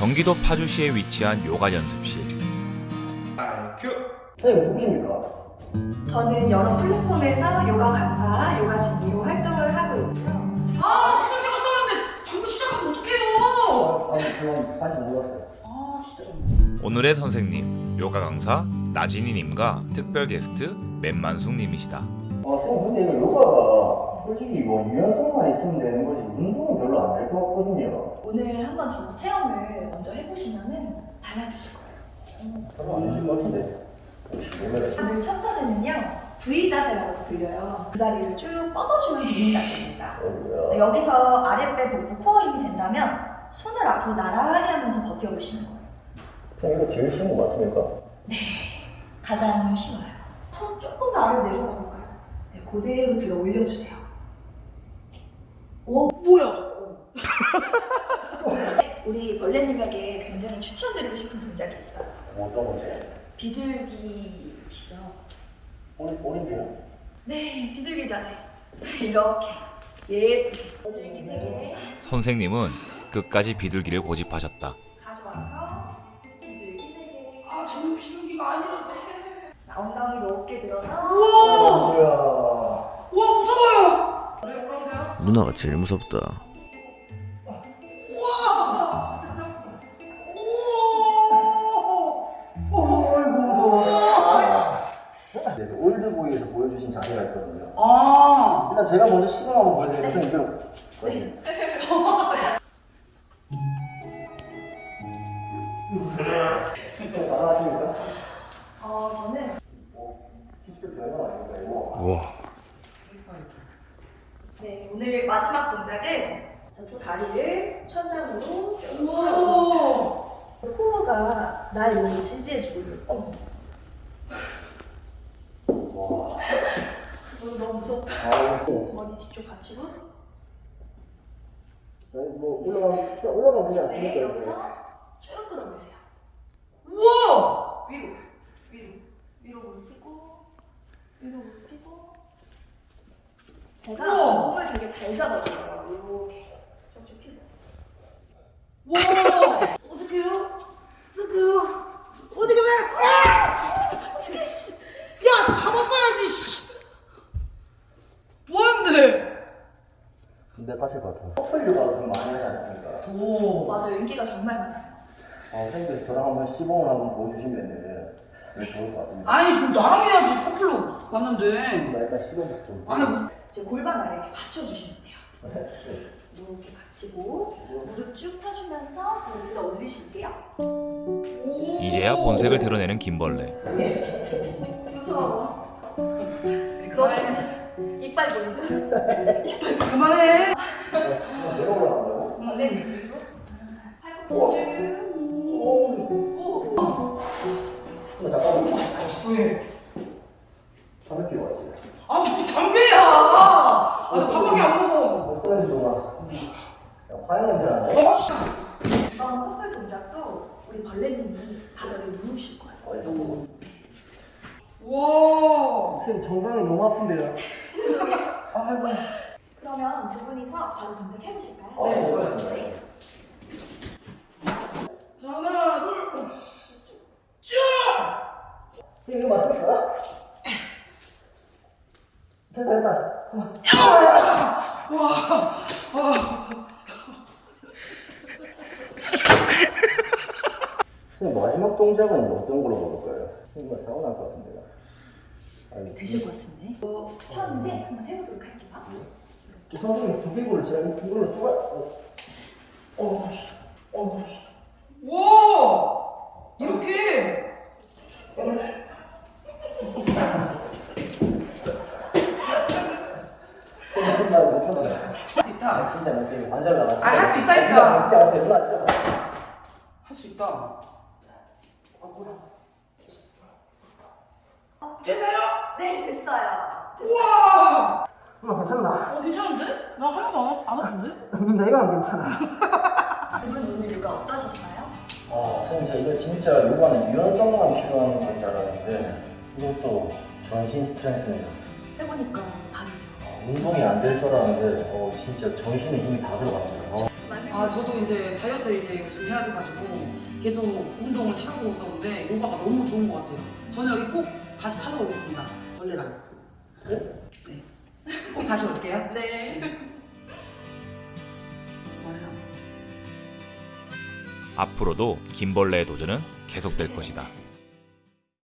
경기도 파주시에 위치한 요가 연습실. 선생님 누구십니까? 저는 여러 플랫폼에서 요가 강사, 요가 진리로 활동을 하고 있고요. 아, 화장실 갔다 왔는데 방금 시작하면 어떡해요? 아니 저는 반지 몰랐어요. 아, 진짜 좀. 오늘의 선생님 요가 강사 나진이님과 특별 게스트 맨만숙님이시다. 아 선생님 요가가 솔직히 뭐 유연성만 있으면 되는 거지 운동은 별로 안 될 것 같거든요. 오늘 한번 저 체험을 먼저 해보시면은 달라지실 거예요. 별로 안 되는 것 같은데. 오늘 첫 자세는요, V 자세라고도 불려요. 두 다리를 쭉 뻗어주는 V 자세입니다. 여기서 아랫배, 복부, 코어 힘이 된다면 손을 앞으로 나란히 하면서 버텨보시는 거예요. 이거 제일 쉬운 거 맞습니까? 가장 쉬워요. 손 조금 더 아래로 내려가 볼까요? 네, 그대로 들어 올려주세요. 오, 뭐야? 우리 벌레님에게 굉장히 추천드리고 싶은 동작이 있어 요. 어떤 건데? 비둘기시죠? 오린 오린데요? 네, 비둘기 자세. 이렇게 예쁘게. 비둘기 세 개 선생님은 끝까지 비둘기를 고집하셨다. 누나가 제일 무섭다. 네, 그 올드보이에서 보여주신 자세가 있거든요. 아, 일단 제가 먼저 시동 한번 보여드릴게요. 선생님 좀. 네. 선생님 가능하십니까? 어, 저는 힙스 별거 아닙니까 이거? 우와. 네, 오늘 마지막 동작은 저두 다리를 천장으로 우와! 코어가 날 이렇게 지지해주고 있는 어, 와. 너무 무섭다. 머리 뒤쪽 받치고 저희 뭐 올라가면 올라가면 되지 않습니까? 네? 여기서 쭉 끌어올리세요. 우와! 위로, 위로, 위로 무릎 펴고, 위로 무릎 펴고. 제가 우와. 몸을 되게 잘 잡아줘요. 이렇게 쭉쭉 펴고. 우와! 어떡해요? 어떡해요? 어떻게 돼? 아! 야, 잡았어야지, 씨! 뭐하는데? 근데 다칠 것 같아요. 커플 요가를 좀 많이 하지 않습니까? 오. 맞아요, 인기가 정말 많아요. 아, 선생님께서 저랑 한번 시범을 한번 보여주시면 네, 좋을 것 같습니다. 아니, 저 나랑 해야지, 커플로 봤는데. 나 일단 시범부터 좀. 아니, 뭐. 지금 골반 아래 이렇게 받쳐주시면 돼요. 이렇게 받치고 무릎 쭉 펴주면서 저를 들어 올리실게요. 이제야 본색을 드러내는 김벌레. 무서워. 그렇게 이빨 보인다. 그만해. 내가 올라간다고? 원래는 그리고 팔꿈치 쭉. 오. 근데 잠깐만. 왜? 담배 피고 왔지. 아, 무슨 담배야! 아, 나 밥밖에 안 먹어. 뭐 소렌지 좋아. 냄새 나네. 이번 커플 동작도 우리 벌레님이 바닥을 누우실 거예요. 어. 와. 선생님 정강이 너무 아픈데요. 아이고. 그러면 두 분이서 바로 동작 해보실까요? 아, 네, 알겠습니다. 자, 하나, 둘, 쭉! 선생님 이거 맞습니까? 됐다 됐다. 그만. 선생님 마지막 동작은 어떤 걸로 먹을까요? 선생님 사고 날 것 같은데요. 아니, 되실 것 같은데? 어, 처음인데 한번 해보도록 할게요. 이 선생님 두개골을 제가 이- 이걸로 쪼가. 어, 어, 씨. 어, 씨. 와! 이렇게! 할수 있다. 아 진짜 못 펴요. 관절 나갔어. 아, 할 수 있다니까. 진짜 못펴 요. 누나 진짜. 할수 있다. 네, 됐어요. 우와! 누나 괜찮나? 어, 괜찮은데? 나 하나도 안, 안 아픈데? 내가 안 괜찮아. 두분 오늘 요가 어떠셨어요? 아, 선생님 제가 이거 진짜 요가는 유연성만 필요한 건줄 알았는데 이것도 전신 스트레스입니다. 해보니까 다르죠. 아, 운동이 안 될 줄 알았는데 어, 진짜 전신에 힘이 다 들어갔어요. 어. 아, 아 저도 이제 다이어트 이제 요즘 해야 돼가지고 계속 운동을 찾아보고 있었는데 요가가 너무 좋은 것 같아요. 저는 여기 꼭 다시 찾아오겠습니다. 벌레랑. 네. 꼭 다시 올게요. 네. 앞으로도 김벌레의 도전은 계속될 것이다.